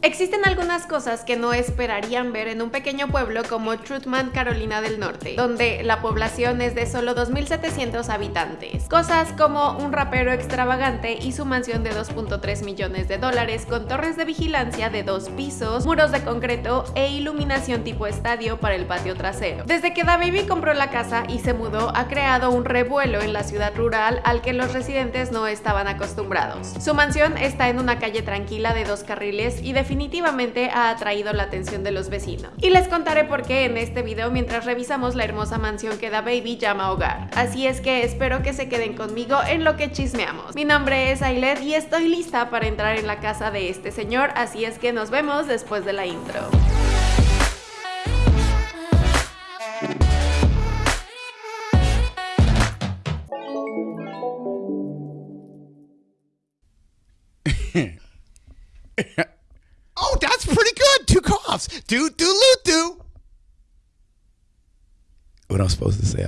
Existen algunas cosas que no esperarían ver en un pequeño pueblo como Trutman, Carolina del Norte, donde la población es de solo 2.700 habitantes. Cosas como un rapero extravagante y su mansión de 2.3 millones de dólares con torres de vigilancia de dos pisos, muros de concreto e iluminación tipo estadio para el patio trasero. Desde que DaBaby compró la casa y se mudó, ha creado un revuelo en la ciudad rural al que los residentes no estaban acostumbrados. Su mansión está en una calle tranquila de dos carriles y definitivamente ha atraído la atención de los vecinos. Y les contaré por qué en este video mientras revisamos la hermosa mansión que DaBaby llama hogar. Así es que espero que se queden conmigo en lo que chismeamos. Mi nombre es Ailet y estoy lista para entrar en la casa de este señor, así es que nos vemos después de la intro. Do do. What I'm supposed to say?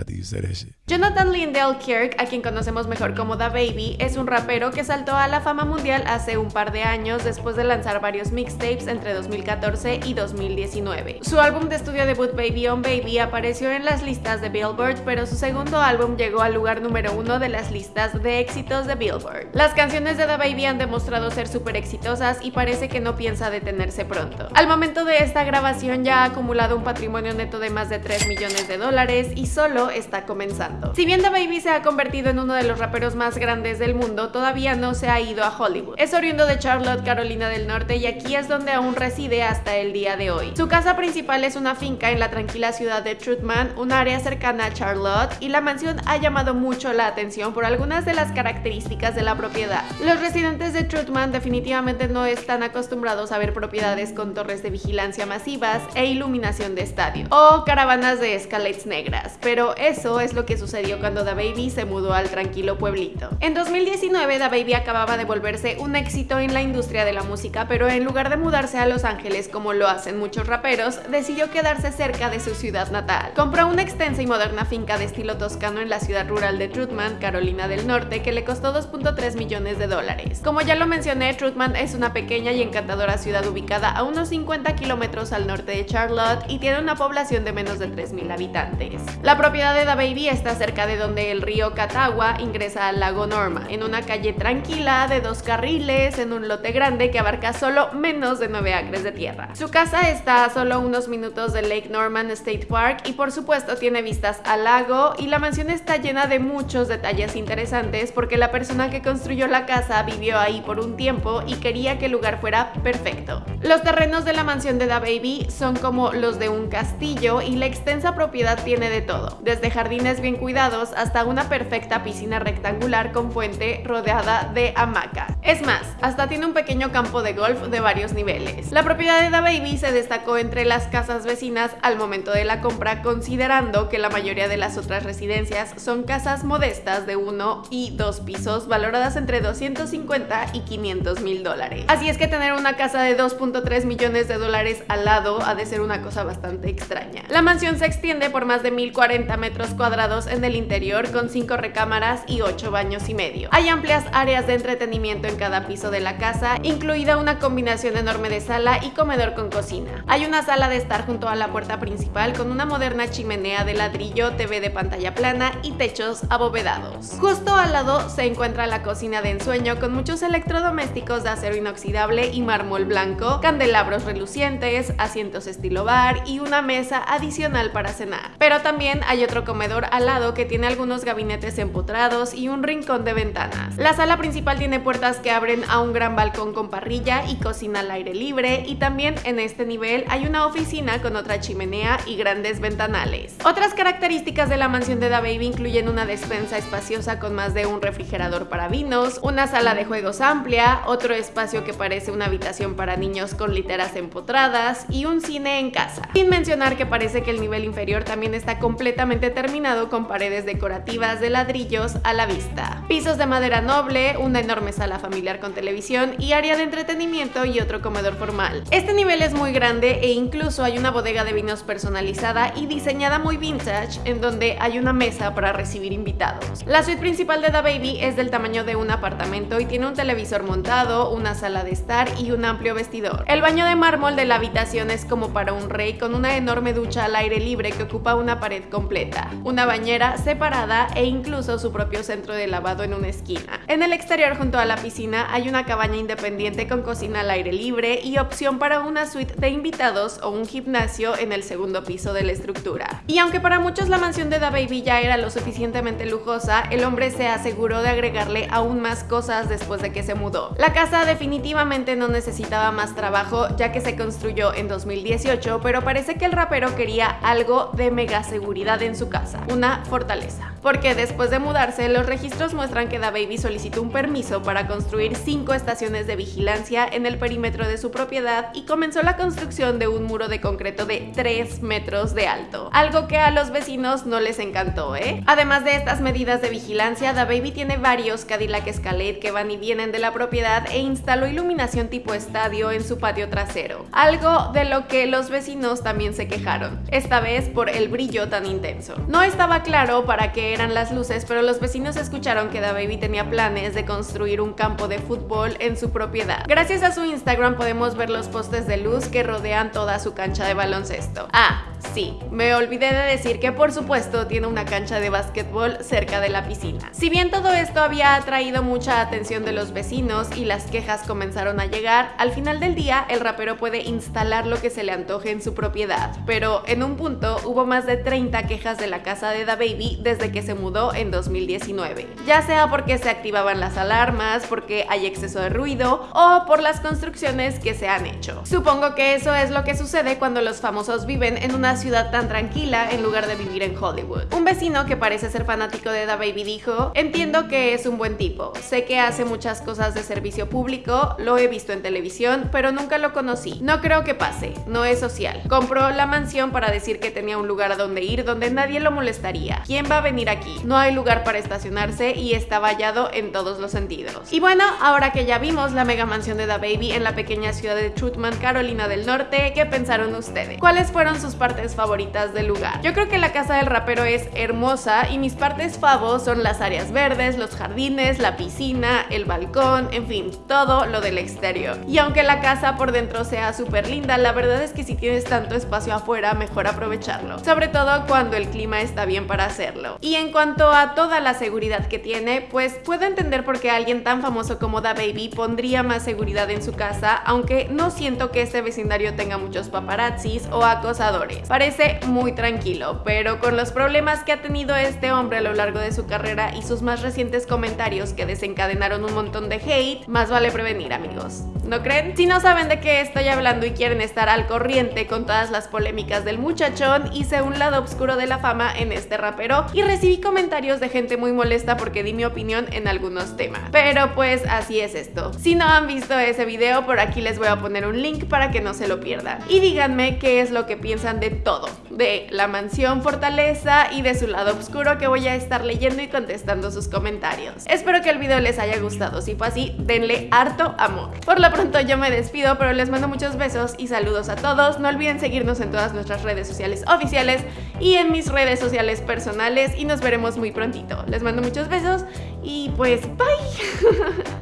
Jonathan Lindell Kirk, a quien conocemos mejor como Da Baby, es un rapero que saltó a la fama mundial hace un par de años después de lanzar varios mixtapes entre 2014 y 2019. Su álbum de estudio debut Baby on Baby apareció en las listas de Billboard, pero su segundo álbum llegó al lugar número uno de las listas de éxitos de Billboard. Las canciones de Da Baby han demostrado ser súper exitosas y parece que no piensa detenerse pronto. Al momento de esta grabación ya ha acumulado un patrimonio neto de más de 3 millones de dólares y solo está comenzando. Si bien Baby se ha convertido en uno de los raperos más grandes del mundo, todavía no se ha ido a Hollywood. Es oriundo de Charlotte, Carolina del Norte y aquí es donde aún reside hasta el día de hoy. Su casa principal es una finca en la tranquila ciudad de Trutman, un área cercana a Charlotte, y la mansión ha llamado mucho la atención por algunas de las características de la propiedad. Los residentes de Trutman definitivamente no están acostumbrados a ver propiedades con torres de vigilancia masivas e iluminación de estadio, o caravanas de escalates negras, pero eso es lo que sucedió cuando DaBaby se mudó al tranquilo pueblito. En 2019 DaBaby acababa de volverse un éxito en la industria de la música, pero en lugar de mudarse a Los Ángeles como lo hacen muchos raperos, decidió quedarse cerca de su ciudad natal. Compró una extensa y moderna finca de estilo toscano en la ciudad rural de Trutman, Carolina del Norte, que le costó 2.3 millones de dólares. Como ya lo mencioné, Trutman es una pequeña y encantadora ciudad ubicada a unos 50 kilómetros al norte de Charlotte y tiene una población de menos de 3.000 habitantes. La propiedad de DaBaby está cerca de donde el río Catawba ingresa al lago Norma, en una calle tranquila de dos carriles, en un lote grande que abarca solo menos de 9 acres de tierra. Su casa está a solo unos minutos del Lake Norman State Park y por supuesto tiene vistas al lago y la mansión está llena de muchos detalles interesantes porque la persona que construyó la casa vivió ahí por un tiempo y quería que el lugar fuera perfecto. Los terrenos de la mansión de Da Baby son como los de un castillo y la extensa propiedad tiene de todo, desde jardines bien cuidados hasta una perfecta piscina rectangular con fuente rodeada de hamaca. Es más, hasta tiene un pequeño campo de golf de varios niveles. La propiedad de Da Baby se destacó entre las casas vecinas al momento de la compra considerando que la mayoría de las otras residencias son casas modestas de uno y dos pisos valoradas entre 250 y 500 mil dólares. Así es que tener una casa de 2.3 millones de dólares al lado ha de ser una cosa bastante extraña. La mansión se extiende por más de 1040 metros cuadrados en el interior con 5 recámaras y 8 baños y medio. Hay amplias áreas de entretenimiento en cada piso de la casa, incluida una combinación enorme de sala y comedor con cocina. Hay una sala de estar junto a la puerta principal con una moderna chimenea de ladrillo, TV de pantalla plana y techos abovedados. Justo al lado se encuentra la cocina de ensueño con muchos electrodomésticos de acero inoxidable y mármol blanco, candelabros relucientes, asientos estilo bar y una mesa adicional para cenar. Pero también hay otro comedor al lado que tiene algunos gabinetes empotrados y un rincón de ventanas. La sala principal tiene puertas que abren a un gran balcón con parrilla y cocina al aire libre y también en este nivel hay una oficina con otra chimenea y grandes ventanales. Otras características de la mansión de Da Baby incluyen una despensa espaciosa con más de un refrigerador para vinos, una sala de juegos amplia, otro espacio que parece una habitación para niños con literas empotradas y un cine en casa. Sin mencionar que parece que el nivel inferior también está está completamente terminado con paredes decorativas de ladrillos a la vista, pisos de madera noble, una enorme sala familiar con televisión y área de entretenimiento y otro comedor formal. Este nivel es muy grande e incluso hay una bodega de vinos personalizada y diseñada muy vintage en donde hay una mesa para recibir invitados. La suite principal de The Baby es del tamaño de un apartamento y tiene un televisor montado, una sala de estar y un amplio vestidor. El baño de mármol de la habitación es como para un rey con una enorme ducha al aire libre que ocupa una pared completa, una bañera separada e incluso su propio centro de lavado en una esquina. En el exterior junto a la piscina hay una cabaña independiente con cocina al aire libre y opción para una suite de invitados o un gimnasio en el segundo piso de la estructura. Y aunque para muchos la mansión de The Baby ya era lo suficientemente lujosa, el hombre se aseguró de agregarle aún más cosas después de que se mudó. La casa definitivamente no necesitaba más trabajo ya que se construyó en 2018, pero parece que el rapero quería algo de mega seguridad en su casa, una fortaleza. Porque después de mudarse, los registros muestran que Baby solicitó un permiso para construir cinco estaciones de vigilancia en el perímetro de su propiedad y comenzó la construcción de un muro de concreto de 3 metros de alto, algo que a los vecinos no les encantó, ¿eh? Además de estas medidas de vigilancia, Baby tiene varios Cadillac Escalade que van y vienen de la propiedad e instaló iluminación tipo estadio en su patio trasero, algo de lo que los vecinos también se quejaron, esta vez por el brillo tan intenso. No estaba claro para qué eran las luces, pero los vecinos escucharon que Baby tenía planes de construir un campo de fútbol en su propiedad. Gracias a su Instagram podemos ver los postes de luz que rodean toda su cancha de baloncesto. Ah, Sí, me olvidé de decir que por supuesto tiene una cancha de básquetbol cerca de la piscina. Si bien todo esto había atraído mucha atención de los vecinos y las quejas comenzaron a llegar, al final del día el rapero puede instalar lo que se le antoje en su propiedad, pero en un punto hubo más de 30 quejas de la casa de Da Baby desde que se mudó en 2019, ya sea porque se activaban las alarmas, porque hay exceso de ruido o por las construcciones que se han hecho. Supongo que eso es lo que sucede cuando los famosos viven en una ciudad tan tranquila en lugar de vivir en Hollywood. Un vecino que parece ser fanático de Da Baby dijo, entiendo que es un buen tipo, sé que hace muchas cosas de servicio público, lo he visto en televisión, pero nunca lo conocí. No creo que pase, no es social. Compró la mansión para decir que tenía un lugar a donde ir donde nadie lo molestaría. ¿Quién va a venir aquí? No hay lugar para estacionarse y está vallado en todos los sentidos. Y bueno, ahora que ya vimos la mega mansión de Da Baby en la pequeña ciudad de Trutman, Carolina del Norte, ¿qué pensaron ustedes? ¿Cuáles fueron sus partes favoritas del lugar. Yo creo que la casa del rapero es hermosa y mis partes favos son las áreas verdes, los jardines, la piscina, el balcón, en fin, todo lo del exterior. Y aunque la casa por dentro sea súper linda, la verdad es que si tienes tanto espacio afuera, mejor aprovecharlo. Sobre todo cuando el clima está bien para hacerlo. Y en cuanto a toda la seguridad que tiene, pues puedo entender por qué alguien tan famoso como Da Baby pondría más seguridad en su casa, aunque no siento que este vecindario tenga muchos paparazzis o acosadores parece muy tranquilo, pero con los problemas que ha tenido este hombre a lo largo de su carrera y sus más recientes comentarios que desencadenaron un montón de hate, más vale prevenir amigos. ¿No creen? Si no saben de qué estoy hablando y quieren estar al corriente con todas las polémicas del muchachón, hice un lado oscuro de la fama en este rapero y recibí comentarios de gente muy molesta porque di mi opinión en algunos temas. Pero pues así es esto. Si no han visto ese video, por aquí les voy a poner un link para que no se lo pierdan. Y díganme qué es lo que piensan de todo, de la mansión fortaleza y de su lado oscuro que voy a estar leyendo y contestando sus comentarios. Espero que el video les haya gustado, si fue así, denle harto amor. Por lo pronto yo me despido, pero les mando muchos besos y saludos a todos. No olviden seguirnos en todas nuestras redes sociales oficiales y en mis redes sociales personales y nos veremos muy prontito. Les mando muchos besos y pues bye.